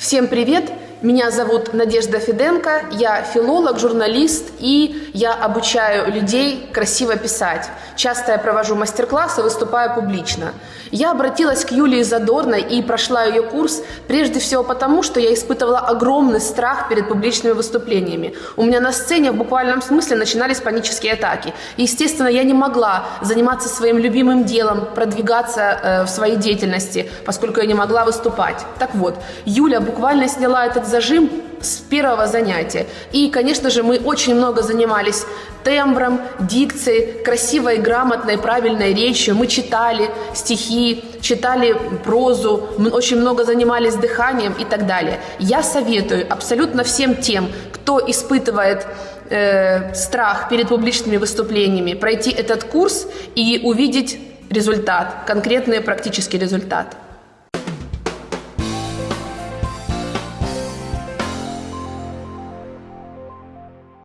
Всем привет! Меня зовут Надежда Фиденко, я филолог, журналист и я обучаю людей красиво писать. Часто я провожу мастер-классы, выступаю публично. Я обратилась к Юлии Задорной и прошла ее курс прежде всего потому, что я испытывала огромный страх перед публичными выступлениями. У меня на сцене в буквальном смысле начинались панические атаки. И, естественно, я не могла заниматься своим любимым делом, продвигаться э, в своей деятельности, поскольку я не могла выступать. Так вот, Юля буквально сняла этот зажим с первого занятия. И, конечно же, мы очень много занимались тембром, дикцией, красивой, грамотной, правильной речью. Мы читали стихи, читали прозу, мы очень много занимались дыханием и так далее. Я советую абсолютно всем тем, кто испытывает э, страх перед публичными выступлениями, пройти этот курс и увидеть результат, конкретный практический результат.